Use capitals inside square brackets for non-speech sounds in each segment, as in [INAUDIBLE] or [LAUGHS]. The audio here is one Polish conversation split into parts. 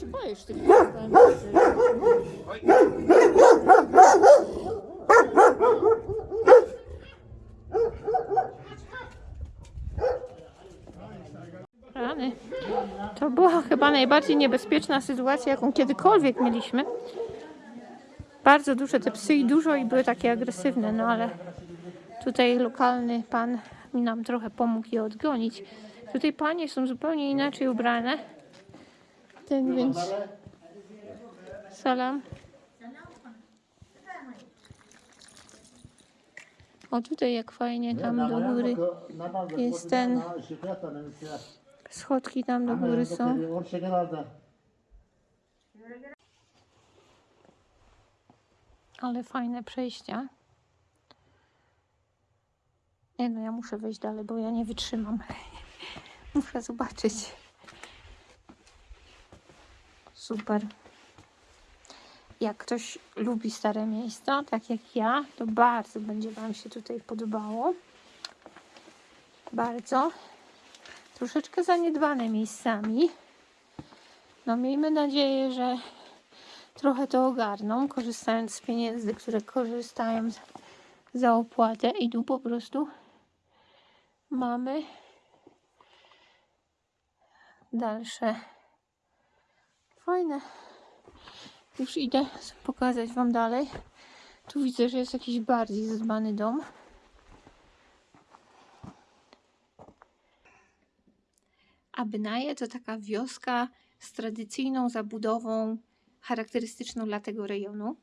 się już tych. Rany. To była chyba najbardziej niebezpieczna sytuacja, jaką kiedykolwiek mieliśmy. Bardzo duże te psy i dużo i były takie agresywne, no ale tutaj lokalny pan mi nam trochę pomógł je odgonić. Tutaj panie są zupełnie inaczej ubrane. Ten więc... Salam. O tutaj jak fajnie tam do góry. Jest ten- Schodki tam do góry są. Ale fajne przejścia. Nie no, ja muszę wejść dalej, bo ja nie wytrzymam. [LAUGHS] muszę zobaczyć. Super. Jak ktoś lubi stare miejsca, tak jak ja, to bardzo będzie Wam się tutaj podobało. Bardzo. Troszeczkę zaniedbane miejscami. No miejmy nadzieję, że trochę to ogarną, korzystając z pieniędzy, które korzystają za opłatę i tu po prostu mamy dalsze fajne. Już idę pokazać Wam dalej. Tu widzę, że jest jakiś bardziej zadbany dom. Abnaje to taka wioska z tradycyjną zabudową charakterystyczną dla tego rejonu.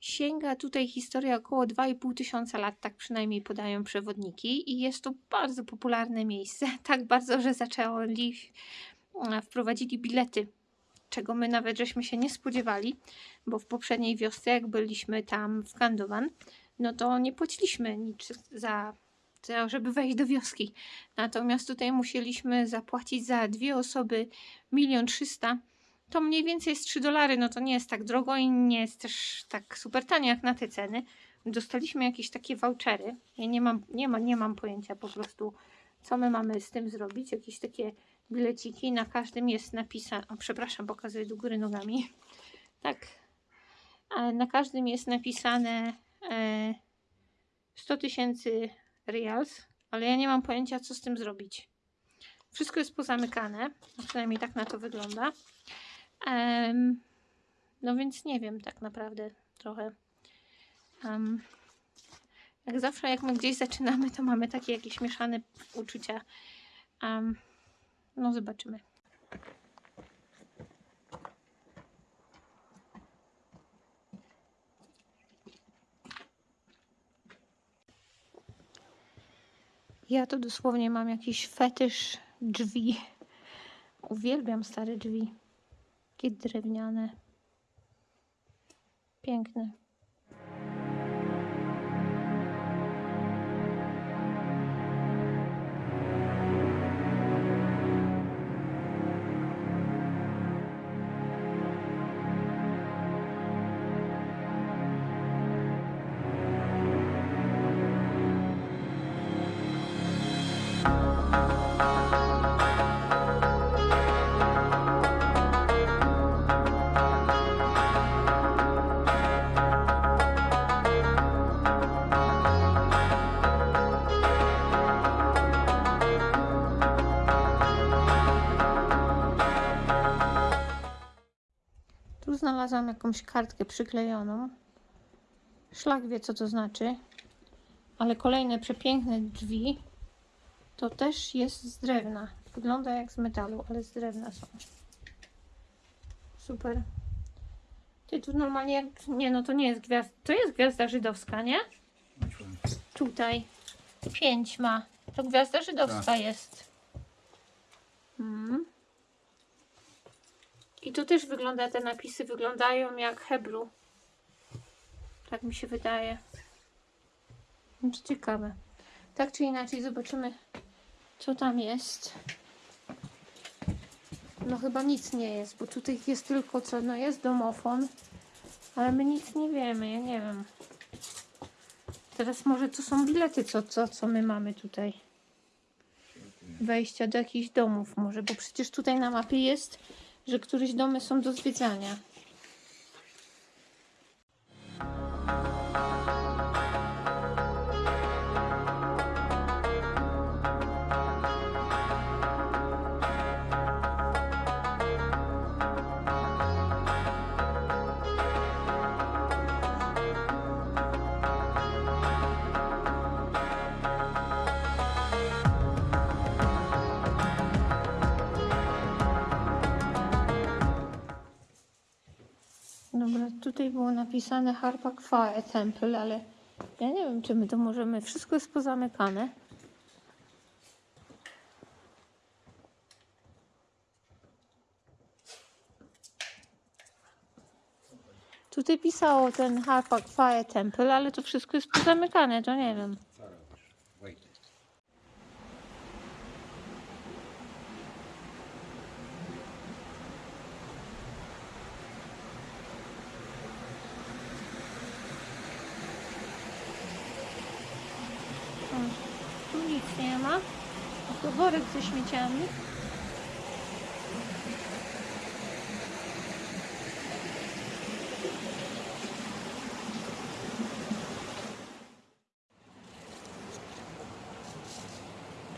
Sięga tutaj historia około 2,5 tysiąca lat, tak przynajmniej podają przewodniki, i jest to bardzo popularne miejsce. [LAUGHS] Tak bardzo, że zaczęli wprowadzili bilety, czego my nawet żeśmy się nie spodziewali, bo w poprzedniej wiosce, jak byliśmy tam w Kandowan, no to nie płaciliśmy nic za, za żeby wejść do wioski. Natomiast tutaj musieliśmy zapłacić za dwie osoby milion trzysta. To mniej więcej jest 3 dolary, no to nie jest tak drogo i nie jest też tak super tanio jak na te ceny. Dostaliśmy jakieś takie vouchery. Ja nie mam, nie, ma, nie mam pojęcia po prostu, co my mamy z tym zrobić. Jakieś takie bileciki, na każdym jest napisane, o przepraszam, pokazuję do góry nogami. Tak, E, na każdym jest napisane e, 100 tysięcy reals, ale ja nie mam pojęcia, co z tym zrobić. Wszystko jest pozamykane, przynajmniej tak na to wygląda. No więc nie wiem tak naprawdę trochę. Jak zawsze, jak my gdzieś zaczynamy, to mamy takie jakieś mieszane uczucia. Em, no zobaczymy. Ja to dosłownie mam jakiś fetysz drzwi. Uwielbiam stare drzwi. Takie drewniane. Piękne. Tu znalazłam jakąś kartkę przyklejoną. Szlak wie, co to znaczy. Ale kolejne przepiękne drzwi to też jest z drewna. Wygląda jak z metalu, ale z drewna są. Super. Ty tu normalnie jak... Nie, no to nie jest gwiazda. To jest gwiazda żydowska, nie? Tutaj. Pięć ma. To gwiazda żydowska jest. Mm. I tu też wygląda, te napisy wyglądają jak Hebru. Tak mi się wydaje. To ciekawe. Tak czy inaczej zobaczymy, co tam jest. No chyba nic nie jest, bo tutaj jest tylko co, no jest domofon, ale my nic nie wiemy, ja nie wiem. Teraz może to są bilety, co, co, co my mamy tutaj. Wejścia do jakichś domów może, bo przecież tutaj na mapie jest, że któreś domy są do zwiedzania. Tutaj było napisane Harpak Fire Temple, ale ja nie wiem, czy my to możemy. Wszystko jest pozamykane. Tutaj pisało ten Harpak Fire Temple, ale to wszystko jest pozamykane, to nie wiem. Co robisz? Wojtek. O, Tu nic nie ma. To worek ze śmieciami.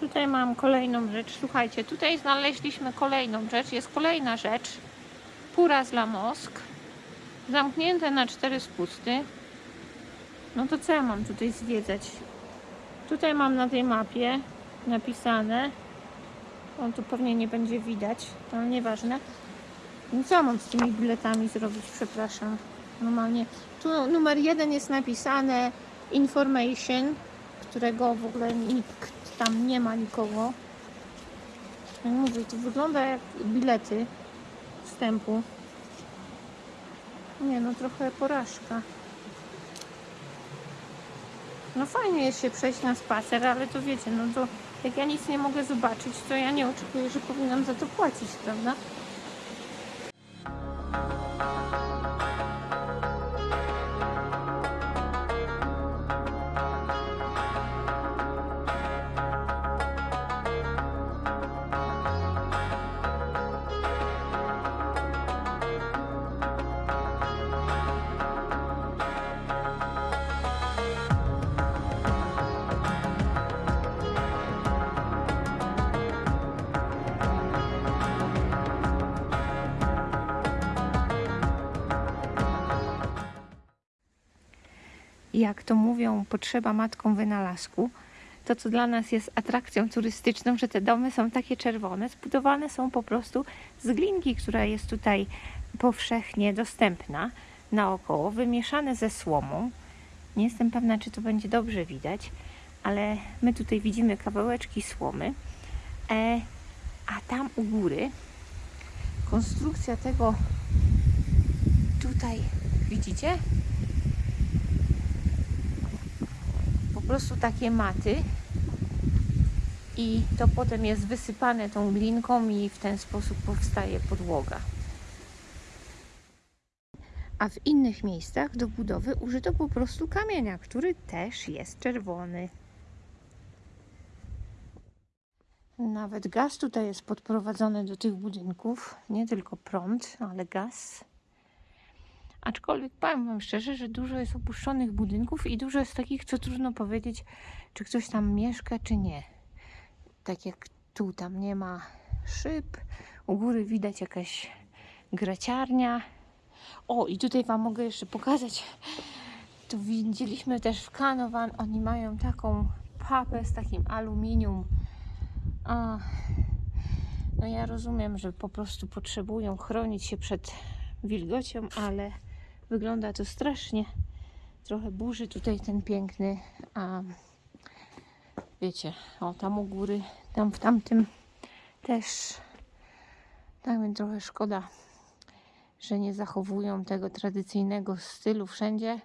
Tutaj mam kolejną rzecz. Słuchajcie, tutaj znaleźliśmy kolejną rzecz. Jest kolejna rzecz. Puraz la Mosk. Zamknięte na cztery spusty. No to co ja mam tutaj zwiedzać? Tutaj mam na tej mapie napisane. On tu pewnie nie będzie widać, ale nieważne. No co mam z tymi biletami zrobić? Przepraszam. Normalnie. Tu numer jeden jest napisane information, którego w ogóle nikt tam nie ma nikogo. Jak mówię, to wygląda jak bilety wstępu. Nie no, trochę porażka. No fajnie jest się przejść na spacer, ale to wiecie, no to jak ja nic nie mogę zobaczyć, to ja nie oczekuję, że powinnam za to płacić, prawda? Jak to mówią, potrzeba matką wynalazku. To, co dla nas jest atrakcją turystyczną, że te domy są takie czerwone, zbudowane są po prostu z glinki, która jest tutaj powszechnie dostępna naokoło, wymieszane ze słomą. Nie jestem pewna, czy to będzie dobrze widać, ale my tutaj widzimy kawałeczki słomy. E, a tam u góry konstrukcja tego tutaj, widzicie? po prostu takie maty i to potem jest wysypane tą glinką i w ten sposób powstaje podłoga. A w innych miejscach do budowy użyto po prostu kamienia, który też jest czerwony. Nawet gaz tutaj jest podprowadzony do tych budynków, nie tylko prąd, ale gaz. Aczkolwiek powiem Wam szczerze, że dużo jest opuszczonych budynków i dużo jest takich, co trudno powiedzieć, czy ktoś tam mieszka, czy nie. Tak jak tu, tam nie ma szyb, u góry widać jakaś graciarnia. O, i tutaj Wam mogę jeszcze pokazać. Tu widzieliśmy też w Kanowan, oni mają taką papę z takim aluminium. A, no ja rozumiem, że po prostu potrzebują chronić się przed wilgocią, ale wygląda to strasznie. Trochę burzy tutaj ten piękny, a wiecie, o tam u góry, tam w tamtym też. Tak więc trochę szkoda, że nie zachowują tego tradycyjnego stylu wszędzie.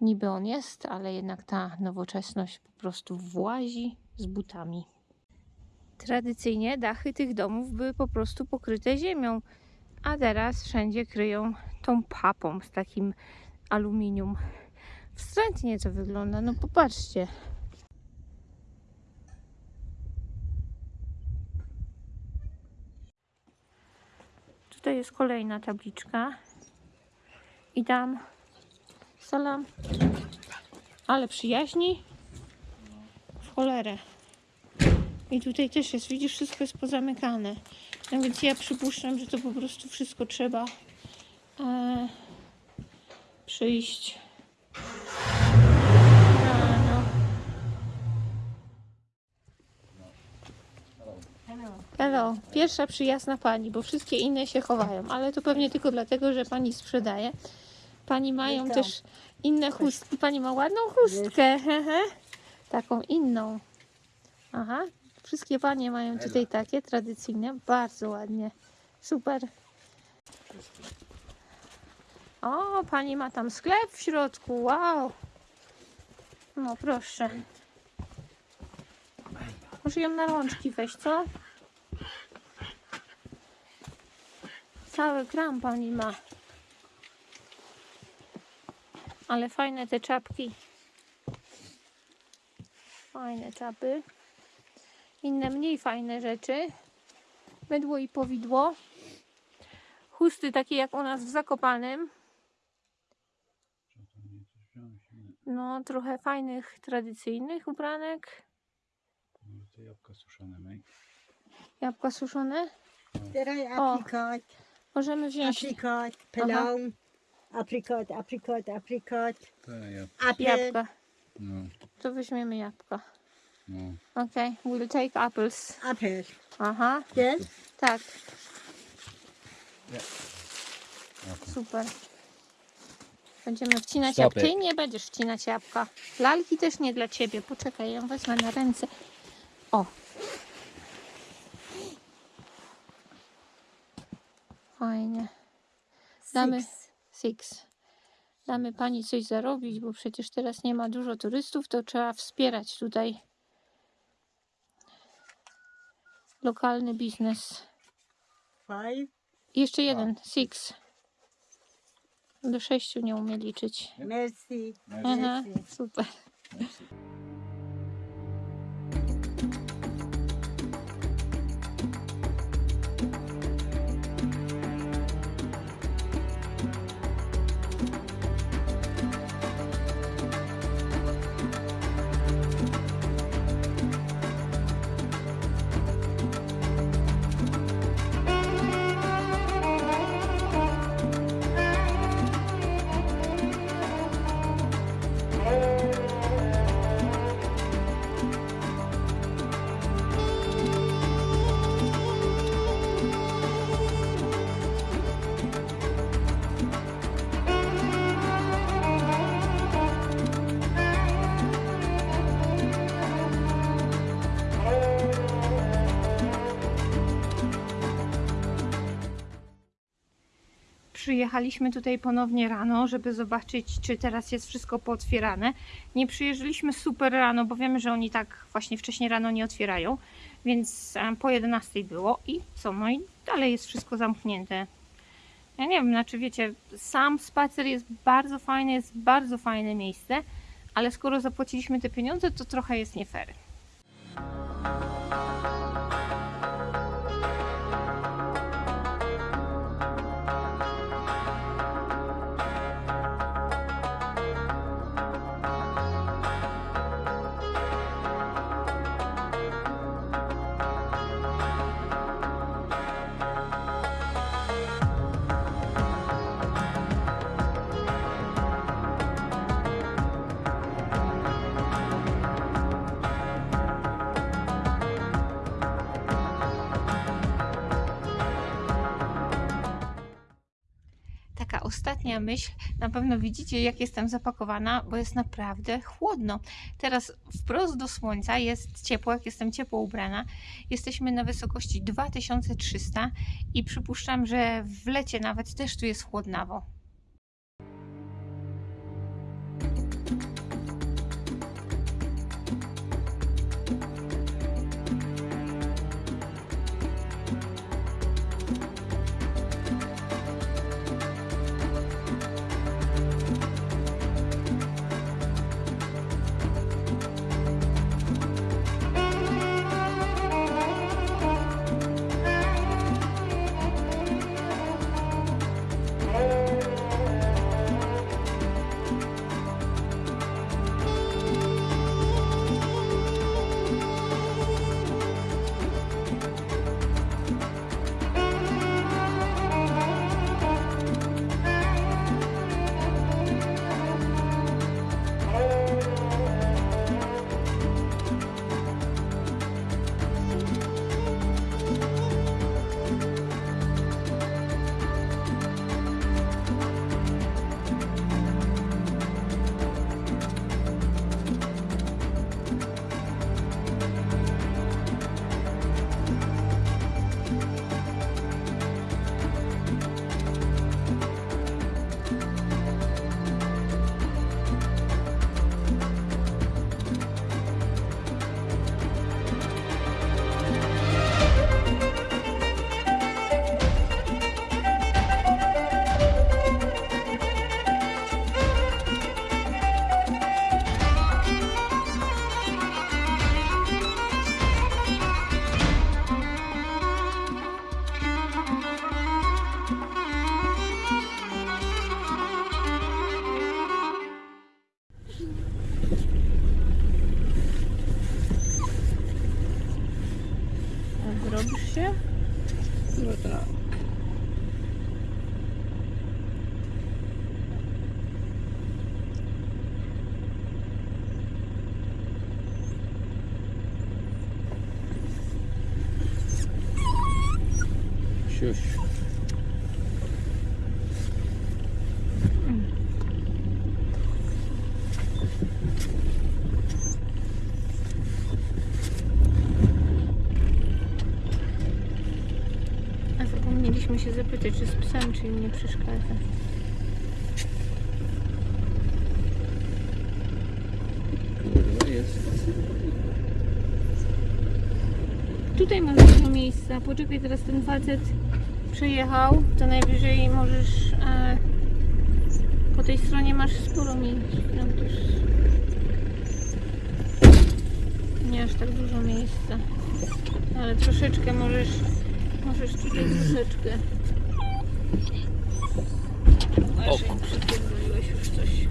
Niby on jest, ale jednak ta nowoczesność po prostu włazi z butami. Tradycyjnie dachy tych domów były po prostu pokryte ziemią, a teraz wszędzie kryją tą papą z takim aluminium. Wstrętnie to wygląda, no popatrzcie. Tutaj jest kolejna tabliczka. I tam salam. Ale przyjaźni w cholerę. I tutaj też jest, widzisz, wszystko jest pozamykane. No więc ja przypuszczam, że to po prostu wszystko trzeba e, przyjść rano. Hello, pierwsza przyjazna pani, bo wszystkie inne się chowają, ale to pewnie tylko dlatego, że pani sprzedaje. Pani mają Witam. też inne chustki. Pani ma ładną chustkę. [LAUGHS] Taką inną. Aha, wszystkie panie mają tutaj takie tradycyjne, bardzo ładnie. Super. O, pani ma tam sklep w środku, wow. No proszę. Może ją na rączki weź, co? Cały kram pani ma. Ale fajne te czapki. Fajne czapy. Inne mniej fajne rzeczy. Mydło i powidło. Chusty takie jak u nas w Zakopanem. No, trochę fajnych, tradycyjnych ubranek. Jabłka suszone, mej? Jabłka suszone. Teraz O. aprikot, Możemy wziąć aprikot, pelon, aprikot, aprikot, aprikot, Te jabłka, jabłka. no, To weźmiemy jabłka. No. Okay, we'll take apples. apple. Aha, Yes? tak, Jabłka. super. Będziemy wcinać Stop jabłka. Ty nie będziesz wcinać jabłka. Lalki też nie dla ciebie. Poczekaj, ją wezmę na ręce. O. Fajnie. Damy Six. six. Damy pani coś zarobić, bo przecież teraz nie ma dużo turystów, to trzeba wspierać tutaj lokalny biznes. Five. Jeszcze jeden, six. Do sześciu nie umie liczyć. Merci. Aha, super. Przyjechaliśmy tutaj ponownie rano, żeby zobaczyć, czy teraz jest wszystko pootwierane. Nie przyjeżdżaliśmy super rano, bo wiemy, że oni tak właśnie wcześniej rano nie otwierają, więc po 11 było i co, no i dalej jest wszystko zamknięte. Ja nie wiem, znaczy wiecie, sam spacer jest bardzo fajny, jest bardzo fajne miejsce, ale skoro zapłaciliśmy te pieniądze, to trochę jest nie fair. Ostatnia myśl. Na pewno widzicie, jak jestem zapakowana, bo jest naprawdę chłodno. Teraz wprost do słońca jest ciepło, jak jestem ciepło ubrana. Jesteśmy na wysokości 2300 i przypuszczam, że w lecie nawet też tu jest chłodnawo. A Zrobisz się? No tak. Siuś. A zapomnieliśmy się zapytać, czy z psem, czy im nie przeszkadza. Kurwa jest. Tutaj masz dużo miejsca. Poczekaj, teraz ten facet przejechał. To najwyżej możesz. E, po tej stronie masz sporo miejsc. No, już nie aż tak dużo miejsca. Ale troszeczkę możesz. Możesz tutaj troszeczkę. Uważaj, przypierdoliłeś już coś.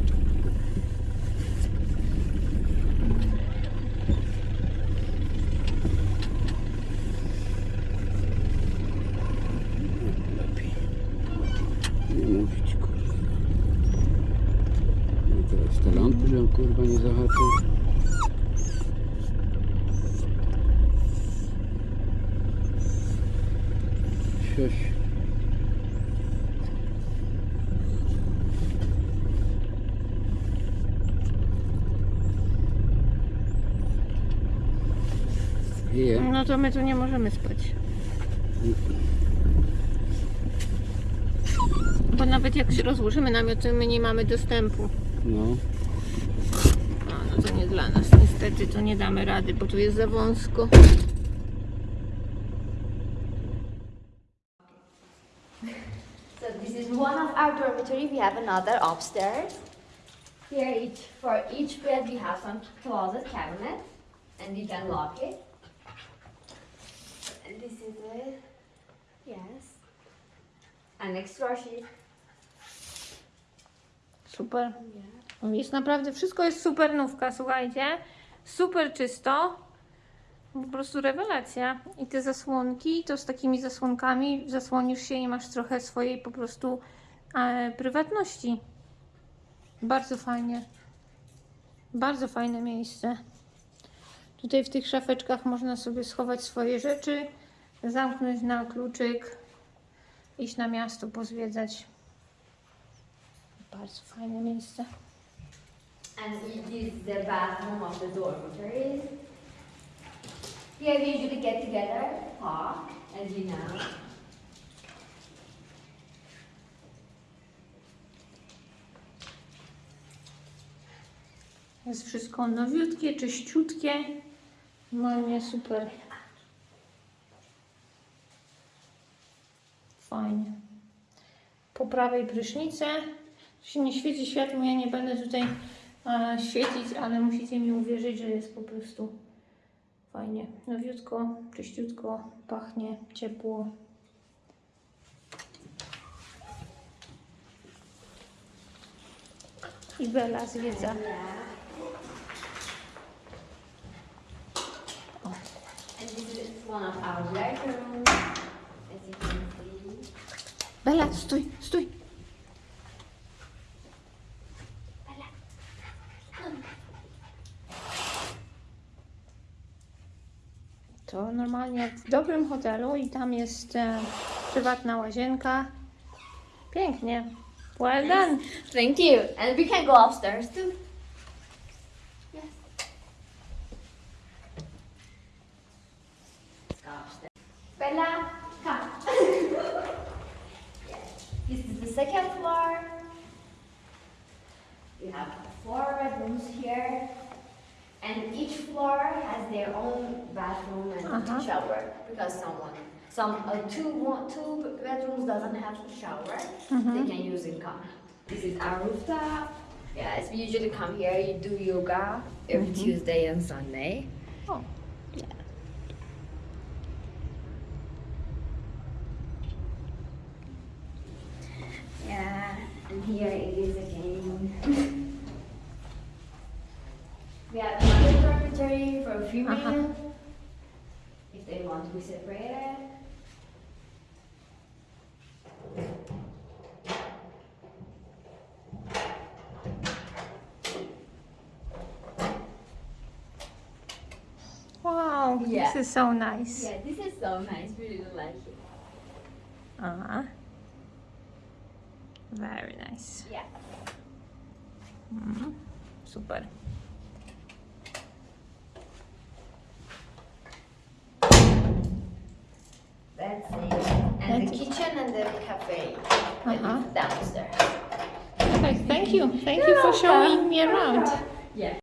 To my tu nie możemy spać. Bo nawet jak się rozłożymy namiot, to my nie mamy dostępu. No. A, no to nie dla nas. Niestety to nie damy rady, bo tu jest za wąsko. So this is one of our dormitory. We have another upstairs. Here, each for each bed, we have some closet cabinet, and you can lock it. And this is it. Yes. An extra sheet. Super. Jest naprawdę, wszystko jest super nówka, słuchajcie. Super czysto. Po prostu rewelacja. I te zasłonki, to z takimi zasłonkami zasłonisz się i masz trochę swojej po prostu e, prywatności. Bardzo fajnie. Bardzo fajne miejsce. Tutaj w tych szafeczkach można sobie schować swoje rzeczy, zamknąć na kluczyk, iść na miasto, pozwiedzać. Bardzo fajne miejsce. And this is the bathroom of the dormitories. Here we usually get together, talk, as you know. Jest wszystko nowiutkie, czyściutkie. Normalnie super. Fajnie. Po prawej prysznice. Tu się nie świeci światło, ja nie będę tutaj e, świecić, ale musicie mi uwierzyć, że jest po prostu fajnie. Nowiutko, czyściutko, pachnie, ciepło. I Bela zwiedza. And this is one of our bedrooms, as you can see. Bela, stój, stój. To normalnie w dobrym hotelu i tam jest e, prywatna łazienka. Pięknie. Well done. Thank you. And we can go upstairs too. Some uh, two one, two bedrooms doesn't have a shower. They can use in common. This is our rooftop. Yes, we usually come here. You do yoga every Tuesday and Sunday. Oh. Yeah, and here it is again. We have another dormitory for female. Uh-huh. If they want to be separated. Wow, Yeah. this is so nice. Yeah, this is so nice. We really like it. Uh, very nice. Yeah. Mhm. Super. That's it. And That's the kitchen and the cafe Uh-huh. downstairs. Perfect. Thank you. Thank you for showing me around. Yeah.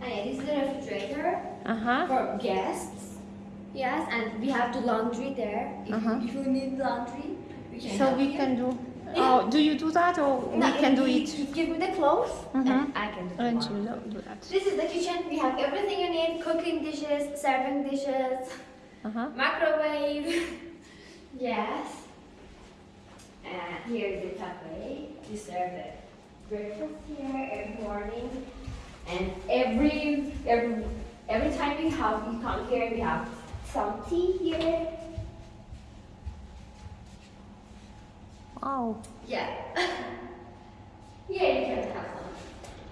And yeah, this is the refrigerator Uh huh. for guests. Yes, and we have the If, Uh-huh. if you need laundry, we can. So we you. can do. Oh, do you do that or we can do it? you Give me the clothes, Mhm. and I can do the And you do that. This is the kitchen. We have everything you need: cooking dishes, serving dishes, Uh huh. microwave. [LAUGHS] yes. And here is the cafe. We serve it breakfast here every morning, and every every every time we have we come here, we have some tea here. Wow. Yeah. [LAUGHS] here you can have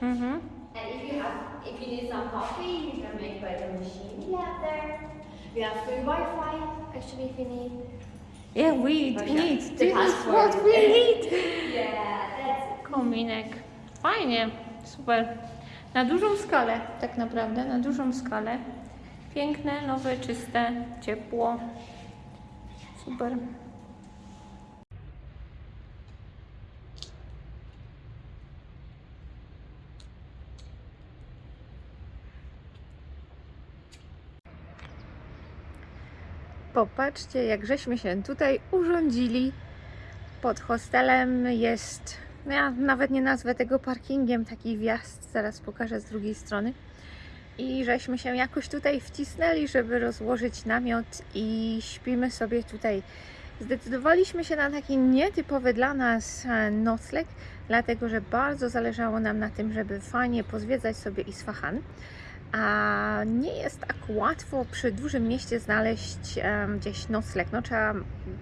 some. Mm-hmm. And if you have, if you need some coffee, you can make by the machine we have there. We have free Wi-Fi, actually, if you need. Yeah, we Oh, yeah. need. The This is what we need. [LAUGHS] Yeah, that's Kominek. Fajnie. Super. Na dużą skalę, tak naprawdę, na dużą skalę. Piękne, nowe, czyste, ciepło. Super. Popatrzcie, jak żeśmy się tutaj urządzili. Pod hostelem jest, no ja nawet nie nazwę tego parkingiem, taki wjazd, zaraz pokażę z drugiej strony. I żeśmy się jakoś tutaj wcisnęli, żeby rozłożyć namiot i śpimy sobie tutaj. Zdecydowaliśmy się na taki nietypowy dla nas e, nocleg, dlatego że bardzo zależało nam na tym, żeby fajnie pozwiedzać sobie Isfahan. A nie jest tak łatwo przy dużym mieście znaleźć em, gdzieś nocleg. No trzeba,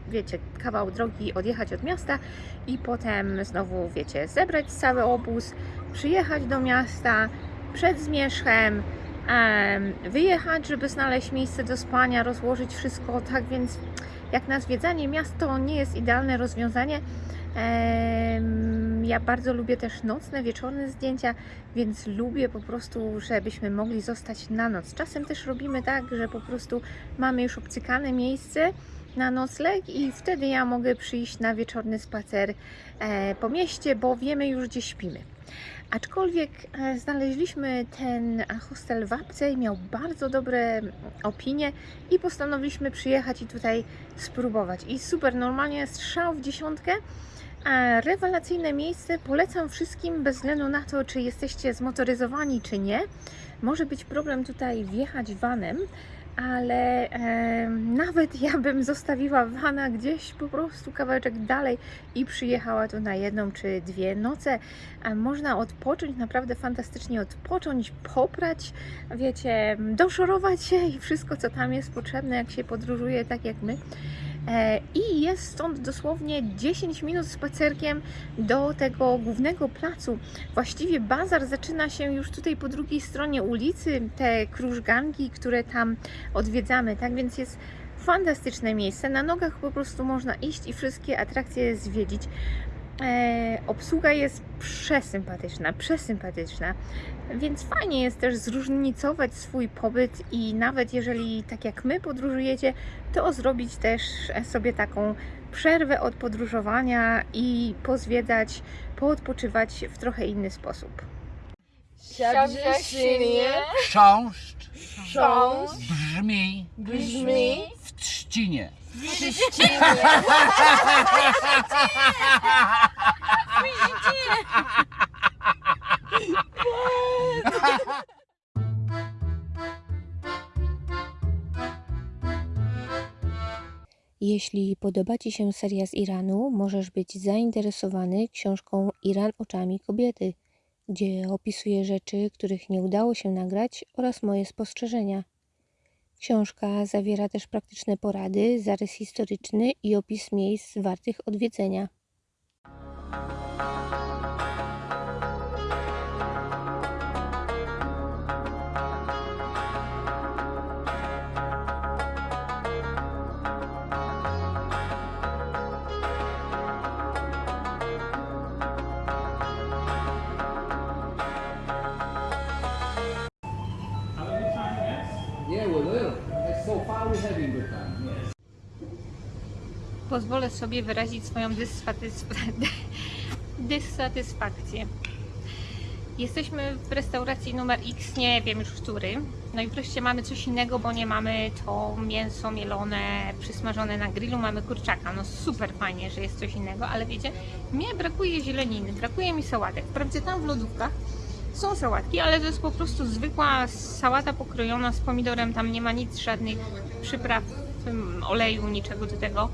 wiecie, kawał drogi odjechać od miasta i potem znowu, wiecie, zebrać cały obóz, przyjechać do miasta przed zmierzchem, em, wyjechać, żeby znaleźć miejsce do spania, rozłożyć wszystko. Tak więc, jak na zwiedzanie miast, to nie jest idealne rozwiązanie. Ja bardzo lubię też nocne, wieczorne zdjęcia, więc lubię po prostu, żebyśmy mogli zostać na noc. Czasem też robimy tak, że po prostu mamy już obcykane miejsce na nocleg i wtedy ja mogę przyjść na wieczorny spacer e, po mieście, bo wiemy już gdzie śpimy. Aczkolwiek e, znaleźliśmy ten hostel w Apce i miał bardzo dobre opinie i postanowiliśmy przyjechać i tutaj spróbować. I super, normalnie strzał w dziesiątkę. A rewelacyjne miejsce, polecam wszystkim bez względu na to, czy jesteście zmotoryzowani, czy nie. Może być problem tutaj wjechać vanem, ale e, nawet ja bym zostawiła vana gdzieś po prostu kawałeczek dalej i przyjechała tu na jedną czy dwie noce. A można odpocząć, naprawdę fantastycznie odpocząć, poprać, wiecie, doszorować się i wszystko, co tam jest potrzebne, jak się podróżuje tak jak my. E, I jest stąd dosłownie 10 minut spacerkiem do tego głównego placu. Właściwie bazar zaczyna się już tutaj po drugiej stronie ulicy, te krużganki, które tam odwiedzamy. Tak więc jest fantastyczne miejsce. Na nogach po prostu można iść i wszystkie atrakcje zwiedzić. E, obsługa jest przesympatyczna, przesympatyczna, więc fajnie jest też zróżnicować swój pobyt i nawet jeżeli tak jak my podróżujecie, to zrobić też sobie taką przerwę od podróżowania i pozwiedzać, poodpoczywać w trochę inny sposób. Siabrzynie Chrząszcz chrząst brzmi brzmi w trzcinie. Jeśli podoba Ci się seria z Iranu, możesz być zainteresowany książką Iran oczami kobiety, gdzie opisuję rzeczy, których nie udało się nagrać oraz moje spostrzeżenia. Książka zawiera też praktyczne porady, zarys historyczny i opis miejsc wartych odwiedzenia. Pozwolę sobie wyrazić swoją dysfatysf-. [LAUGHS] Jesteśmy w restauracji numer X, nie wiem już który. No i wreszcie mamy coś innego, bo nie mamy to mięso mielone, przysmażone na grillu, mamy kurczaka. No super fajnie, że jest coś innego, ale wiecie, mnie brakuje zieleniny, brakuje mi sałatek. Wprawdzie tam w lodówkach są sałatki, ale to jest po prostu zwykła sałata pokrojona z pomidorem, tam nie ma nic, żadnych przypraw, ym, oleju, niczego do tego.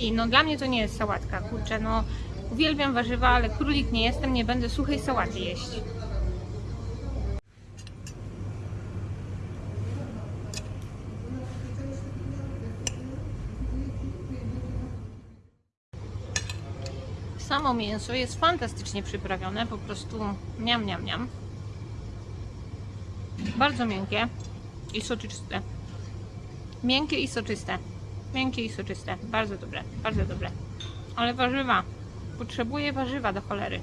I no dla mnie to nie jest sałatka, kurczę, no uwielbiam warzywa, ale królik nie jestem, nie będę suchej sałaty jeść. Samo mięso jest fantastycznie przyprawione, po prostu miam, miam, miam. Bardzo miękkie i soczyste. Miękkie i soczyste. Miękkie i soczyste. Bardzo dobre, bardzo dobre. Ale warzywa. Potrzebuję warzywa do cholery.